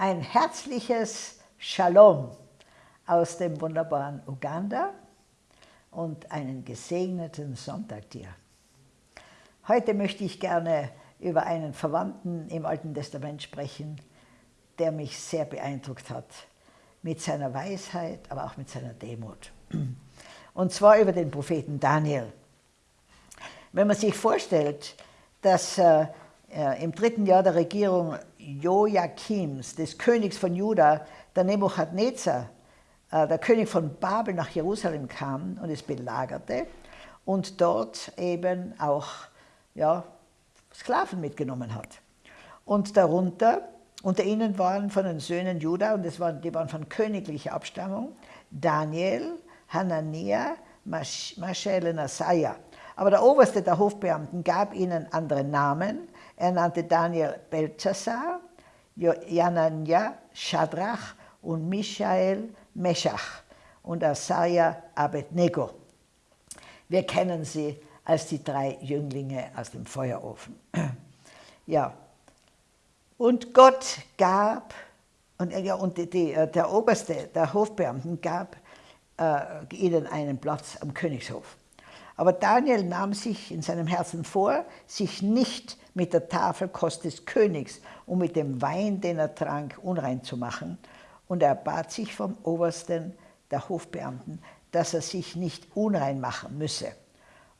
Ein herzliches Shalom aus dem wunderbaren Uganda und einen gesegneten Sonntag dir. Heute möchte ich gerne über einen Verwandten im Alten Testament sprechen, der mich sehr beeindruckt hat, mit seiner Weisheit, aber auch mit seiner Demut. Und zwar über den Propheten Daniel. Wenn man sich vorstellt, dass äh, im dritten Jahr der Regierung Joachims, des Königs von Juda, der Nebuchadnezzar, äh, der König von Babel nach Jerusalem kam und es belagerte und dort eben auch ja, Sklaven mitgenommen hat. Und darunter, unter ihnen waren von den Söhnen Juda, und das waren, die waren von königlicher Abstammung, Daniel, Hanania, Maschael und Asaya. Aber der Oberste der Hofbeamten gab ihnen andere Namen, er nannte Daniel Belzazar, Janania Shadrach und Michael Meshach und Asaja Abednego. Wir kennen sie als die drei Jünglinge aus dem Feuerofen. Ja, und Gott gab, und, ja, und die, äh, der Oberste der Hofbeamten gab äh, ihnen einen Platz am Königshof. Aber Daniel nahm sich in seinem Herzen vor, sich nicht mit der Tafelkost des Königs und mit dem Wein, den er trank, unrein zu machen. Und er bat sich vom Obersten der Hofbeamten, dass er sich nicht unrein machen müsse.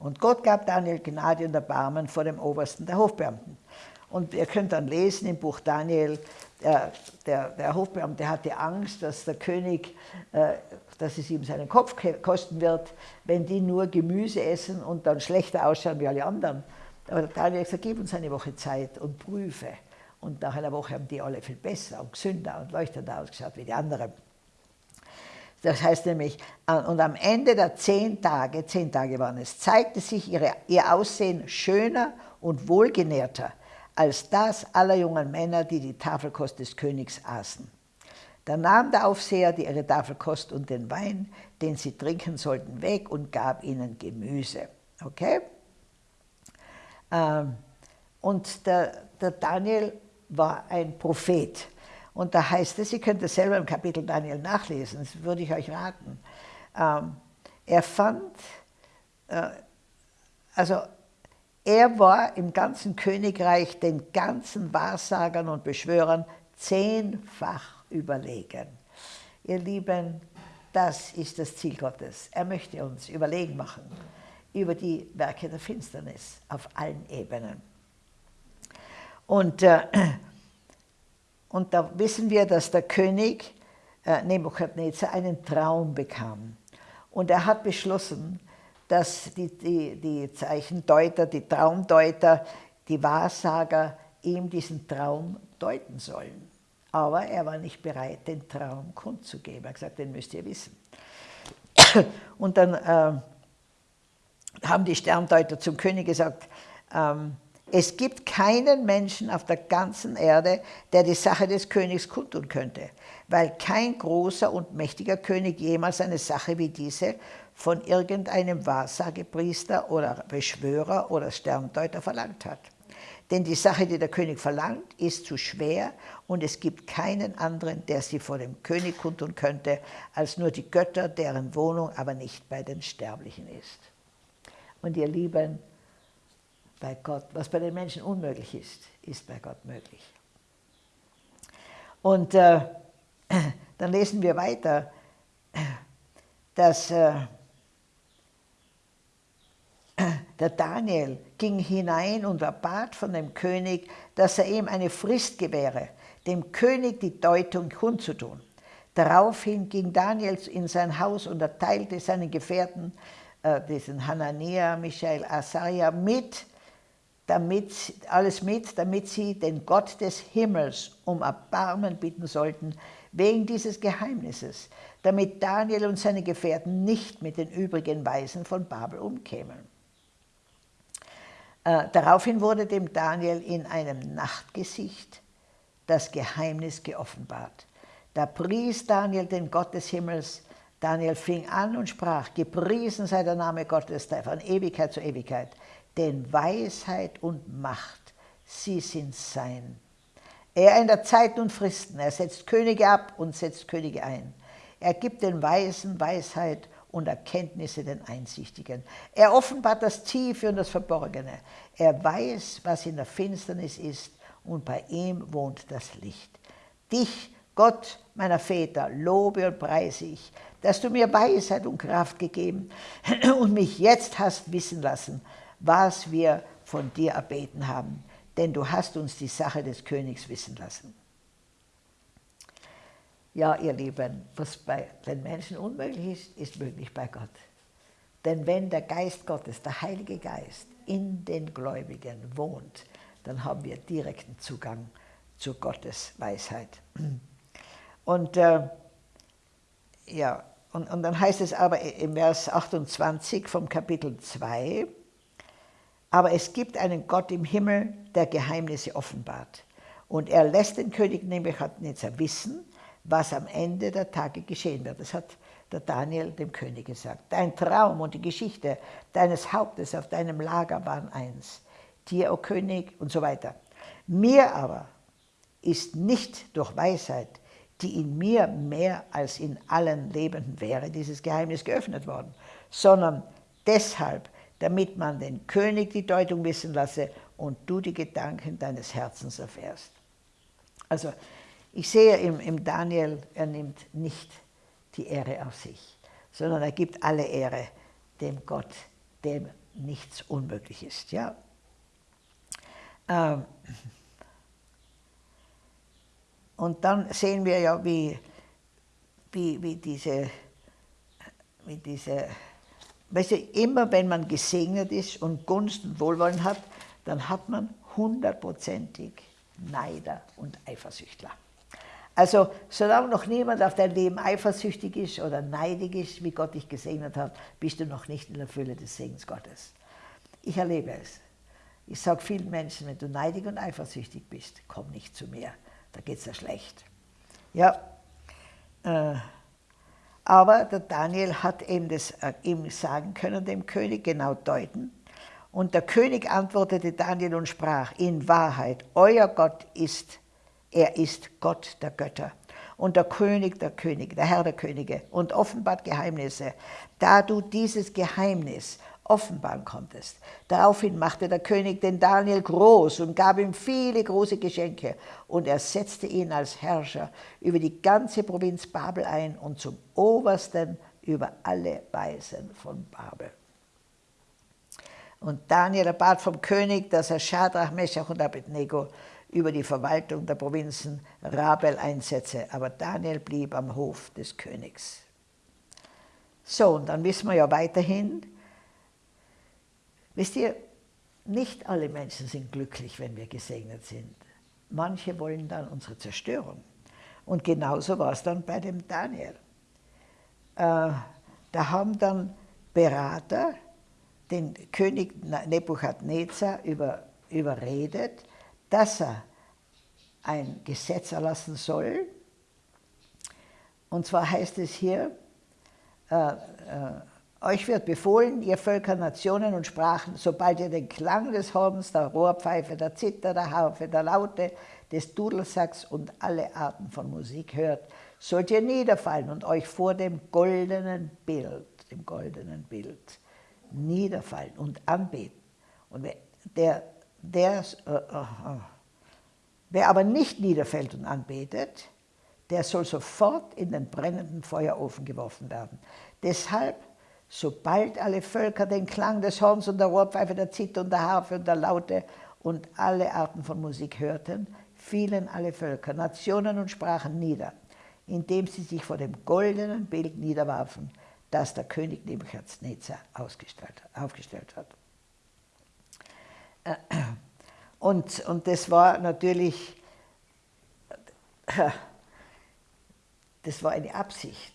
Und Gott gab Daniel Gnade und Erbarmen vor dem Obersten der Hofbeamten. Und ihr könnt dann lesen im Buch Daniel, der, der, der Hofbeamte hatte Angst, dass der König, äh, dass es ihm seinen Kopf kosten wird, wenn die nur Gemüse essen und dann schlechter ausschauen wie alle anderen. Aber Daniel hat gesagt, gib uns eine Woche Zeit und prüfe. Und nach einer Woche haben die alle viel besser und gesünder und leuchtender ausgeschaut wie die anderen. Das heißt nämlich, und am Ende der zehn Tage, zehn Tage waren es, zeigte sich ihre, ihr Aussehen schöner und wohlgenährter als das aller jungen Männer, die die Tafelkost des Königs aßen. Da nahm der Aufseher die ihre Tafelkost und den Wein, den sie trinken sollten, weg und gab ihnen Gemüse. Okay? Ähm, und der, der Daniel war ein Prophet. Und da heißt es, ihr könnt es selber im Kapitel Daniel nachlesen, das würde ich euch raten. Ähm, er fand, äh, also er war im ganzen Königreich den ganzen Wahrsagern und Beschwörern zehnfach überlegen. Ihr Lieben, das ist das Ziel Gottes. Er möchte uns überlegen machen über die Werke der Finsternis auf allen Ebenen. Und, äh, und da wissen wir, dass der König äh, Nebuchadnezzar einen Traum bekam. Und er hat beschlossen, dass die, die, die Zeichendeuter, die Traumdeuter, die Wahrsager ihm diesen Traum deuten sollen. Aber er war nicht bereit, den Traum kundzugeben. Er hat gesagt, den müsst ihr wissen. Und dann äh, haben die Sterndeuter zum König gesagt, ähm, es gibt keinen Menschen auf der ganzen Erde, der die Sache des Königs kundtun könnte, weil kein großer und mächtiger König jemals eine Sache wie diese von irgendeinem Wahrsagepriester oder Beschwörer oder Sterndeuter verlangt hat. Denn die Sache, die der König verlangt, ist zu schwer und es gibt keinen anderen, der sie vor dem König kundtun könnte, als nur die Götter, deren Wohnung aber nicht bei den Sterblichen ist. Und ihr Lieben, bei Gott, was bei den Menschen unmöglich ist, ist bei Gott möglich. Und äh, dann lesen wir weiter, dass äh, der Daniel ging hinein und erbat von dem König, dass er ihm eine Frist gewähre, dem König die Deutung kundzutun. Daraufhin ging Daniel in sein Haus und erteilte seinen Gefährten äh, diesen Hanania, Michael, Asaria mit, damit, alles mit, damit sie den Gott des Himmels um Erbarmen bitten sollten, wegen dieses Geheimnisses, damit Daniel und seine Gefährten nicht mit den übrigen Weisen von Babel umkämen. Äh, daraufhin wurde dem Daniel in einem Nachtgesicht das Geheimnis geoffenbart. Da pries Daniel den Gott des Himmels, Daniel fing an und sprach, gepriesen sei der Name Gottes von Ewigkeit zu Ewigkeit, denn Weisheit und Macht, sie sind sein. Er ändert Zeiten und Fristen, er setzt Könige ab und setzt Könige ein. Er gibt den Weisen Weisheit und Erkenntnisse den Einsichtigen. Er offenbart das Tiefe und das Verborgene. Er weiß, was in der Finsternis ist und bei ihm wohnt das Licht. Dich, Gott meiner Väter, lobe und preise ich, dass du mir Weisheit und Kraft gegeben und mich jetzt hast wissen lassen, was wir von dir erbeten haben, denn du hast uns die Sache des Königs wissen lassen. Ja, ihr Lieben, was bei den Menschen unmöglich ist, ist möglich bei Gott. Denn wenn der Geist Gottes, der Heilige Geist, in den Gläubigen wohnt, dann haben wir direkten Zugang zu Gottes Weisheit. Und äh, ja, und, und dann heißt es aber im Vers 28 vom Kapitel 2, aber es gibt einen Gott im Himmel, der Geheimnisse offenbart. Und er lässt den König Nebuchadnezzar wissen, was am Ende der Tage geschehen wird. Das hat der Daniel dem König gesagt. Dein Traum und die Geschichte deines Hauptes auf deinem Lager waren eins. Dir, o oh König, und so weiter. Mir aber ist nicht durch Weisheit, die in mir mehr als in allen Lebenden wäre, dieses Geheimnis geöffnet worden, sondern deshalb, damit man den König die Deutung wissen lasse und du die Gedanken deines Herzens erfährst. Also ich sehe im, im Daniel, er nimmt nicht die Ehre auf sich, sondern er gibt alle Ehre dem Gott, dem nichts unmöglich ist. Ja? Ähm, und dann sehen wir ja, wie, wie, wie diese, wie diese weißt du, immer wenn man gesegnet ist und Gunst und Wohlwollen hat, dann hat man hundertprozentig Neider und Eifersüchtler. Also solange noch niemand auf dein Leben eifersüchtig ist oder neidig ist, wie Gott dich gesegnet hat, bist du noch nicht in der Fülle des Segens Gottes. Ich erlebe es. Ich sage vielen Menschen, wenn du neidig und eifersüchtig bist, komm nicht zu mir, da geht es dir schlecht. Ja, äh, aber der Daniel hat eben das äh, ihm sagen können, dem König genau deuten. Und der König antwortete Daniel und sprach, in Wahrheit, euer Gott ist er ist Gott der Götter und der König der Könige, der Herr der Könige und offenbart Geheimnisse. Da du dieses Geheimnis offenbaren konntest. Daraufhin machte der König den Daniel groß und gab ihm viele große Geschenke und er setzte ihn als Herrscher über die ganze Provinz Babel ein und zum Obersten über alle Weisen von Babel. Und Daniel erbat vom König, dass er Schadrach, Meshach und Abednego über die Verwaltung der Provinzen Rabel einsetze, aber Daniel blieb am Hof des Königs. So, und dann wissen wir ja weiterhin, wisst ihr, nicht alle Menschen sind glücklich, wenn wir gesegnet sind. Manche wollen dann unsere Zerstörung. Und genauso war es dann bei dem Daniel. Äh, da haben dann Berater den König Nebuchadnezzar über, überredet, dass er ein Gesetz erlassen soll. Und zwar heißt es hier, äh, äh, euch wird befohlen, ihr Völker, Nationen und Sprachen, sobald ihr den Klang des Horns, der Rohrpfeife, der Zither, der Harfe, der Laute, des Dudelsacks und alle Arten von Musik hört, sollt ihr niederfallen und euch vor dem goldenen Bild, dem goldenen Bild, niederfallen und anbeten. Und der der, äh, äh, wer aber nicht niederfällt und anbetet, der soll sofort in den brennenden Feuerofen geworfen werden. Deshalb, sobald alle Völker den Klang des Horns und der Rohrpfeife, der Zither und der Harfe und der Laute und alle Arten von Musik hörten, fielen alle Völker, Nationen und Sprachen nieder, indem sie sich vor dem goldenen Bild niederwarfen, das der König Nebuchadnezzar aufgestellt hat. Und, und das war natürlich, das war eine Absicht,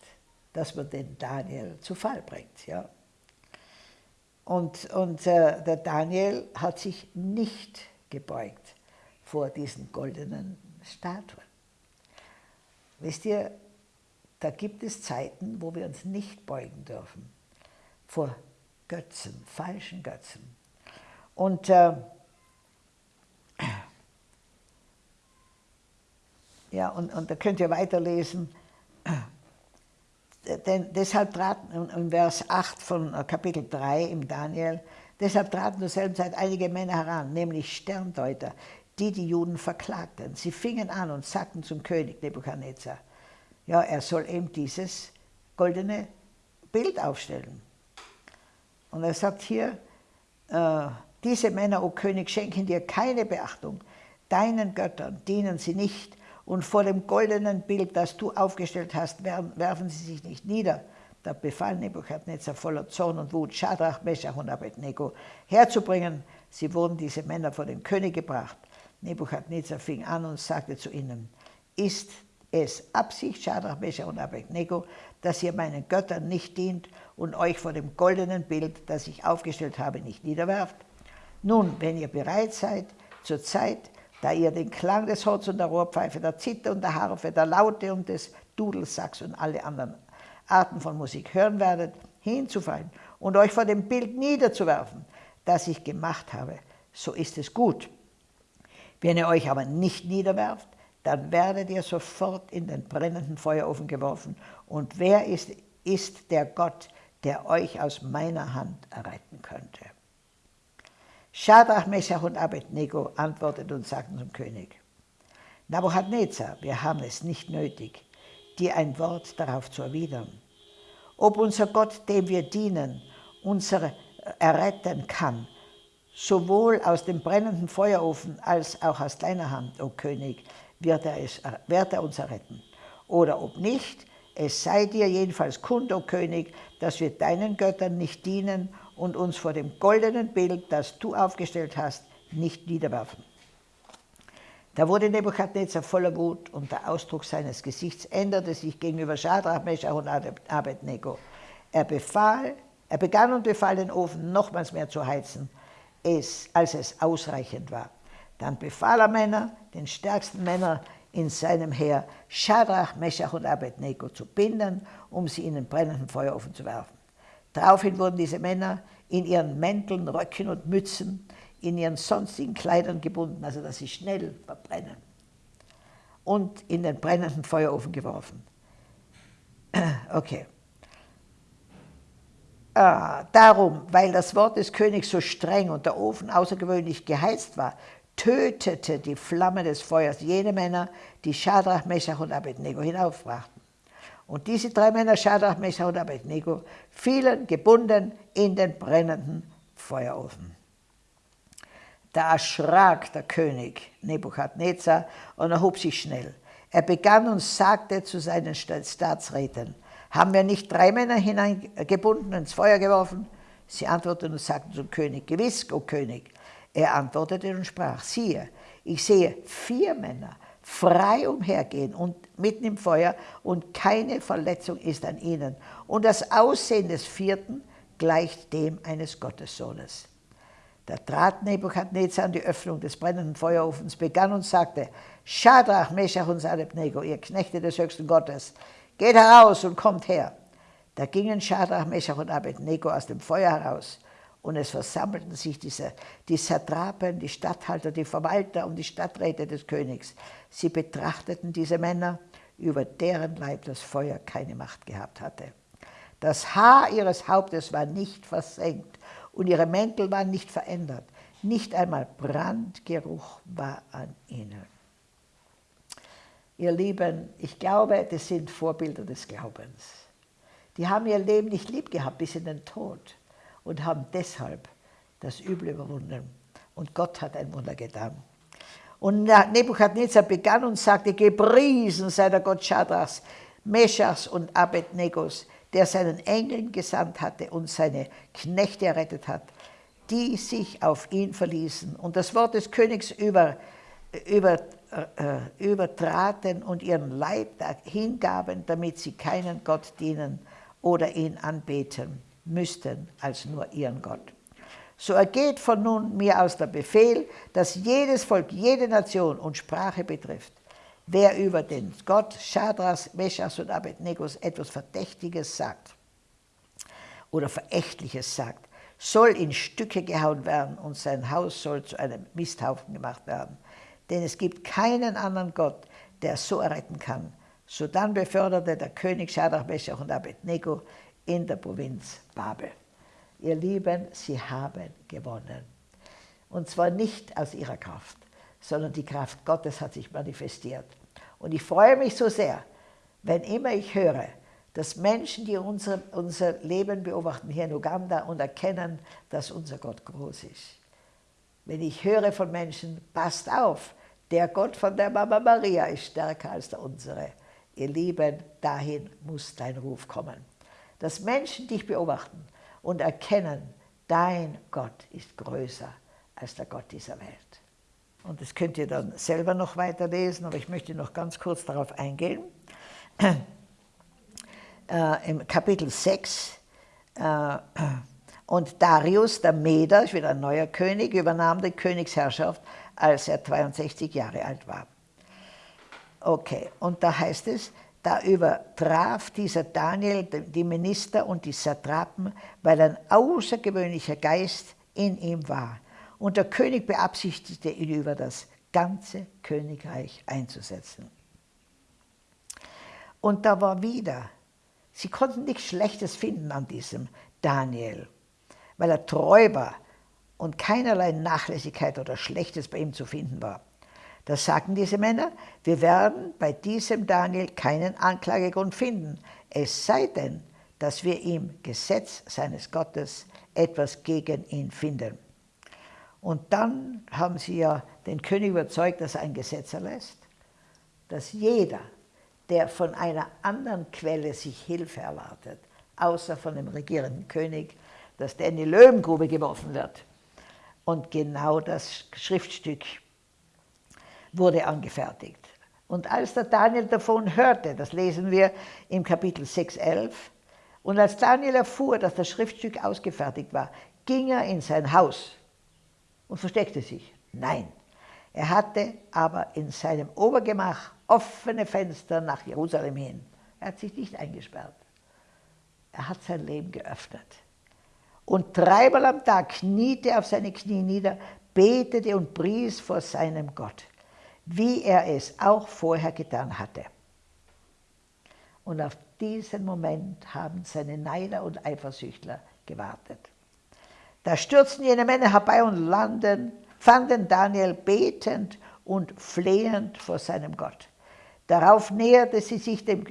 dass man den Daniel zu Fall bringt. Ja. Und, und äh, der Daniel hat sich nicht gebeugt vor diesen goldenen Statuen. Wisst ihr, da gibt es Zeiten, wo wir uns nicht beugen dürfen vor Götzen, falschen Götzen. Und äh, Ja, und, und da könnt ihr weiterlesen. Denn deshalb traten, in Vers 8 von äh, Kapitel 3 im Daniel, deshalb traten zur selben Zeit einige Männer heran, nämlich Sterndeuter, die die Juden verklagten. Sie fingen an und sagten zum König Nebuchadnezzar, ja, er soll eben dieses goldene Bild aufstellen. Und er sagt hier, äh, diese Männer, o König, schenken dir keine Beachtung. Deinen Göttern dienen sie nicht und vor dem goldenen Bild, das du aufgestellt hast, werfen sie sich nicht nieder. Da befahl Nebuchadnezzar voller Zorn und Wut, Schadrach, Meshach und Abednego herzubringen. Sie wurden diese Männer vor den König gebracht. Nebuchadnezzar fing an und sagte zu ihnen, ist es Absicht, Schadrach, Meshach und Abednego, dass ihr meinen Göttern nicht dient und euch vor dem goldenen Bild, das ich aufgestellt habe, nicht niederwerft? Nun, wenn ihr bereit seid, zur Zeit, da ihr den Klang des Holz und der Rohrpfeife, der Zither und der Harfe, der Laute und des Dudelsacks und alle anderen Arten von Musik hören werdet, hinzufallen und euch vor dem Bild niederzuwerfen, das ich gemacht habe, so ist es gut. Wenn ihr euch aber nicht niederwerft, dann werdet ihr sofort in den brennenden Feuerofen geworfen. Und wer ist, ist der Gott, der euch aus meiner Hand erretten könnte? Schadrach, Meshach und Abednego antworteten und sagten zum König, Nabuchadnezzar, wir haben es nicht nötig, dir ein Wort darauf zu erwidern. Ob unser Gott, dem wir dienen, unsere erretten kann, sowohl aus dem brennenden Feuerofen als auch aus deiner Hand, o König, wird er, es, wird er uns erretten. Oder ob nicht, es sei dir jedenfalls kund, o König, dass wir deinen Göttern nicht dienen und uns vor dem goldenen Bild, das du aufgestellt hast, nicht niederwerfen. Da wurde Nebuchadnezzar voller Wut und der Ausdruck seines Gesichts änderte sich gegenüber Schadrach, Meshach und Abednego. Er, befahl, er begann und befahl, den Ofen nochmals mehr zu heizen, es, als es ausreichend war. Dann befahl er Männer, den stärksten Männer in seinem Heer, Schadrach, Meshach und Abednego zu binden, um sie in den brennenden Feuerofen zu werfen. Daraufhin wurden diese Männer in ihren Mänteln, Röcken und Mützen, in ihren sonstigen Kleidern gebunden, also dass sie schnell verbrennen, und in den brennenden Feuerofen geworfen. Okay. Ah, darum, weil das Wort des Königs so streng und der Ofen außergewöhnlich geheizt war, tötete die Flamme des Feuers jene Männer, die Schadrach, Meshach und Abednego hinaufbrachten. Und diese drei Männer, Shadrach, Meshach und Abednego, fielen gebunden in den brennenden Feuerofen. Da erschrak der König Nebukadnezar und erhob sich schnell. Er begann und sagte zu seinen Staatsräten, haben wir nicht drei Männer hineingebunden, ins Feuer geworfen? Sie antworteten und sagten zum König, gewiss, o König. Er antwortete und sprach, siehe, ich sehe vier Männer, frei umhergehen und mitten im Feuer und keine Verletzung ist an ihnen. Und das Aussehen des vierten gleicht dem eines Gottessohnes. Da trat Nebuchadnezzar an die Öffnung des brennenden Feuerofens, begann und sagte, Schadrach, Meshach und Abednego, ihr Knechte des höchsten Gottes, geht heraus und kommt her. Da gingen Schadrach, Meshach und Abednego aus dem Feuer heraus und es versammelten sich diese, die Satrapen, die Statthalter, die Verwalter und die Stadträte des Königs. Sie betrachteten diese Männer, über deren Leib das Feuer keine Macht gehabt hatte. Das Haar ihres Hauptes war nicht versenkt und ihre Mäntel waren nicht verändert. Nicht einmal Brandgeruch war an ihnen. Ihr Lieben, ich glaube, das sind Vorbilder des Glaubens. Die haben ihr Leben nicht lieb gehabt bis in den Tod und haben deshalb das Übel überwunden. Und Gott hat ein Wunder getan. Und Nebuchadnezzar begann und sagte, gepriesen sei der Gott Schadrachs, Meschachs und Abednegos, der seinen Engeln gesandt hatte und seine Knechte errettet hat, die sich auf ihn verließen und das Wort des Königs über, über, äh, übertraten und ihren Leib hingaben, damit sie keinen Gott dienen oder ihn anbeten müssten als nur ihren Gott. So ergeht von nun mir aus der Befehl, dass jedes Volk, jede Nation und Sprache betrifft, wer über den Gott Schadras, Meschas und Abednegos etwas Verdächtiges sagt oder Verächtliches sagt, soll in Stücke gehauen werden und sein Haus soll zu einem Misthaufen gemacht werden. Denn es gibt keinen anderen Gott, der so erretten kann. So dann beförderte der König Schadrach, Meshach und Abednego in der Provinz Babel. Ihr Lieben, sie haben gewonnen. Und zwar nicht aus ihrer Kraft, sondern die Kraft Gottes hat sich manifestiert. Und ich freue mich so sehr, wenn immer ich höre, dass Menschen, die unser, unser Leben beobachten hier in Uganda und erkennen, dass unser Gott groß ist. Wenn ich höre von Menschen, passt auf, der Gott von der Mama Maria ist stärker als der unsere. Ihr Lieben, dahin muss dein Ruf kommen. Dass Menschen dich beobachten und erkennen, dein Gott ist größer als der Gott dieser Welt. Und das könnt ihr dann selber noch weiterlesen, aber ich möchte noch ganz kurz darauf eingehen. Äh, Im Kapitel 6 äh, und Darius, der Meder, wieder ein neuer König, übernahm die Königsherrschaft, als er 62 Jahre alt war. Okay, und da heißt es, da übertraf dieser Daniel die Minister und die Satrapen, weil ein außergewöhnlicher Geist in ihm war. Und der König beabsichtigte, ihn über das ganze Königreich einzusetzen. Und da war wieder, sie konnten nichts Schlechtes finden an diesem Daniel, weil er treu war und keinerlei Nachlässigkeit oder Schlechtes bei ihm zu finden war. Da sagten diese Männer, wir werden bei diesem Daniel keinen Anklagegrund finden, es sei denn, dass wir im Gesetz seines Gottes etwas gegen ihn finden. Und dann haben sie ja den König überzeugt, dass er ein Gesetz erlässt, dass jeder, der von einer anderen Quelle sich Hilfe erwartet, außer von dem regierenden König, dass der in die Löwengrube geworfen wird. Und genau das Schriftstück wurde angefertigt. Und als der Daniel davon hörte, das lesen wir im Kapitel 6,11, und als Daniel erfuhr, dass das Schriftstück ausgefertigt war, ging er in sein Haus und versteckte sich. Nein, er hatte aber in seinem Obergemach offene Fenster nach Jerusalem hin. Er hat sich nicht eingesperrt. Er hat sein Leben geöffnet. Und dreimal am Tag kniete er auf seine Knie nieder, betete und pries vor seinem Gott wie er es auch vorher getan hatte. Und auf diesen Moment haben seine Neider und Eifersüchtler gewartet. Da stürzten jene Männer herbei und landen, fanden Daniel betend und flehend vor seinem Gott. Darauf näherte sie sich dem,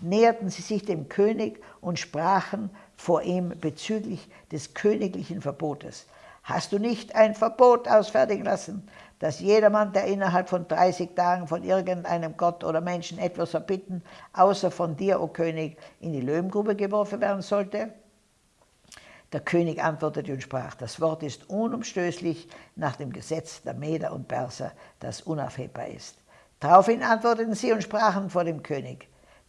näherten sie sich dem König und sprachen vor ihm bezüglich des königlichen Verbotes. Hast du nicht ein Verbot ausfertigen lassen, dass jedermann, der innerhalb von 30 Tagen von irgendeinem Gott oder Menschen etwas erbitten, außer von dir, o König, in die Löwengrube geworfen werden sollte? Der König antwortete und sprach, das Wort ist unumstößlich nach dem Gesetz der Meder und Perser, das unaufhebbar ist. Daraufhin antworteten sie und sprachen vor dem König,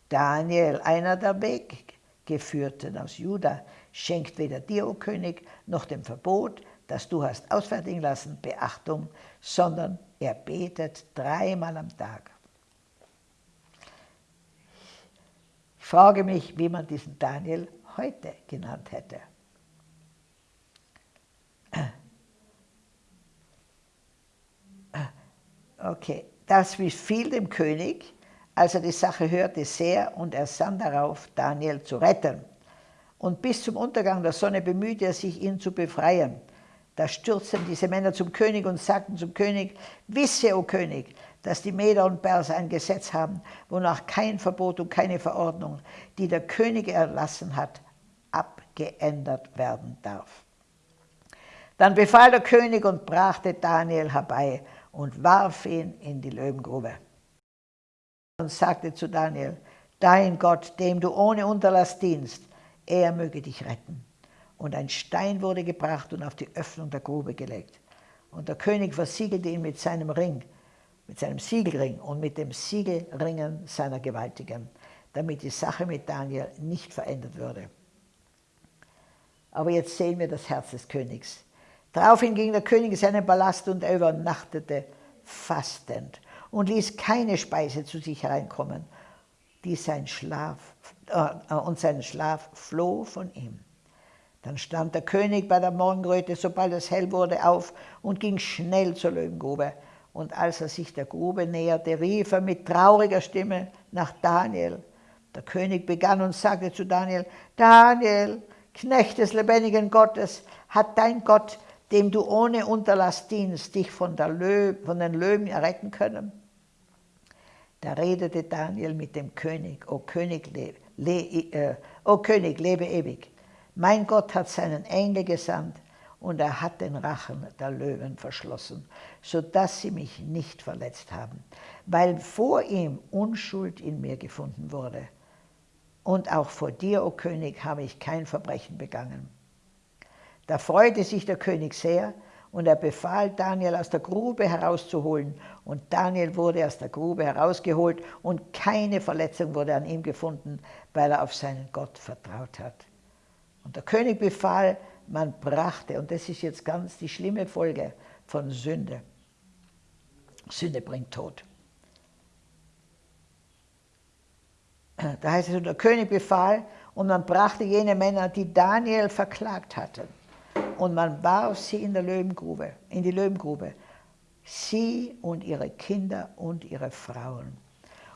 Daniel, einer der Weggeführten aus Juda, schenkt weder dir, o König, noch dem Verbot, das du hast ausfertigen lassen, Beachtung, sondern er betet dreimal am Tag. Ich frage mich, wie man diesen Daniel heute genannt hätte. Okay, das fiel dem König, als er die Sache hörte, sehr und er sann darauf, Daniel zu retten. Und bis zum Untergang der Sonne bemühte er sich, ihn zu befreien. Da stürzten diese Männer zum König und sagten zum König, wisse, o König, dass die Meder und Perser ein Gesetz haben, wonach kein Verbot und keine Verordnung, die der König erlassen hat, abgeändert werden darf. Dann befahl der König und brachte Daniel herbei und warf ihn in die Löwengrube. Und sagte zu Daniel, dein Gott, dem du ohne Unterlass dienst, er möge dich retten und ein Stein wurde gebracht und auf die Öffnung der Grube gelegt. Und der König versiegelte ihn mit seinem Ring, mit seinem Siegelring und mit dem Siegelringen seiner Gewaltigen, damit die Sache mit Daniel nicht verändert würde. Aber jetzt sehen wir das Herz des Königs. Daraufhin ging der König in seinen Palast und er übernachtete fastend und ließ keine Speise zu sich hereinkommen, die sein Schlaf, äh, und sein Schlaf floh von ihm. Dann stand der König bei der Morgenröte, sobald es hell wurde, auf und ging schnell zur Löwengrube. Und als er sich der Grube näherte, rief er mit trauriger Stimme nach Daniel. Der König begann und sagte zu Daniel, Daniel, Knecht des lebendigen Gottes, hat dein Gott, dem du ohne Unterlass dienst, dich von, Löw, von den Löwen erretten können? Da redete Daniel mit dem König, O König, le, le, äh, o König, lebe ewig. Mein Gott hat seinen Engel gesandt und er hat den Rachen der Löwen verschlossen, sodass sie mich nicht verletzt haben, weil vor ihm Unschuld in mir gefunden wurde. Und auch vor dir, o oh König, habe ich kein Verbrechen begangen. Da freute sich der König sehr und er befahl, Daniel aus der Grube herauszuholen. Und Daniel wurde aus der Grube herausgeholt und keine Verletzung wurde an ihm gefunden, weil er auf seinen Gott vertraut hat. Und der König befahl, man brachte, und das ist jetzt ganz die schlimme Folge von Sünde. Sünde bringt Tod. Da heißt es, der König befahl, und man brachte jene Männer, die Daniel verklagt hatten, und man warf sie in der Löwengrube, in die Löwengrube, sie und ihre Kinder und ihre Frauen.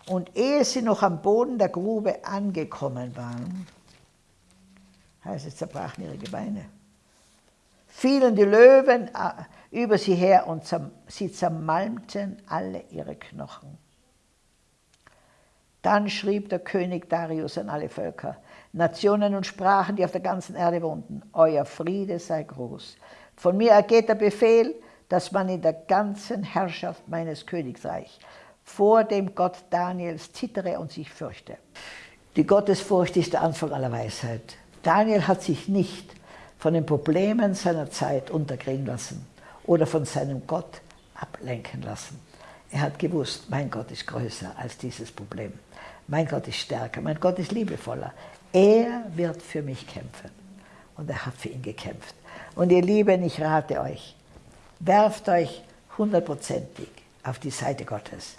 Und ehe sie noch am Boden der Grube angekommen waren, heißt es, zerbrachen ihre Gebeine, fielen die Löwen äh, über sie her und sie zermalmten alle ihre Knochen. Dann schrieb der König Darius an alle Völker, Nationen und Sprachen, die auf der ganzen Erde wohnten, euer Friede sei groß. Von mir ergeht der Befehl, dass man in der ganzen Herrschaft meines Königreichs vor dem Gott Daniels zittere und sich fürchte. Die Gottesfurcht ist der Anfang aller Weisheit. Daniel hat sich nicht von den Problemen seiner Zeit unterkriegen lassen oder von seinem Gott ablenken lassen. Er hat gewusst, mein Gott ist größer als dieses Problem. Mein Gott ist stärker, mein Gott ist liebevoller. Er wird für mich kämpfen. Und er hat für ihn gekämpft. Und ihr Lieben, ich rate euch, werft euch hundertprozentig auf die Seite Gottes.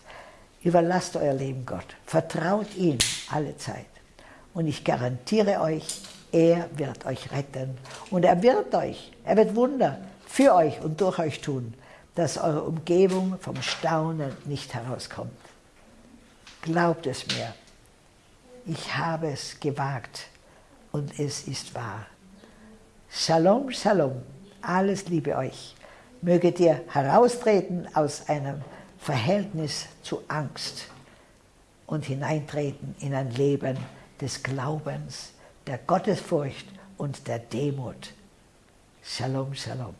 Überlasst euer Leben Gott. Vertraut ihm alle Zeit. Und ich garantiere euch, er wird euch retten. Und er wird euch, er wird Wunder für euch und durch euch tun, dass eure Umgebung vom Staunen nicht herauskommt. Glaubt es mir, ich habe es gewagt und es ist wahr. Shalom, Shalom, alles Liebe euch. Möget ihr heraustreten aus einem Verhältnis zu Angst und hineintreten in ein Leben des Glaubens, der Gottesfurcht und der Demut. Shalom, Shalom.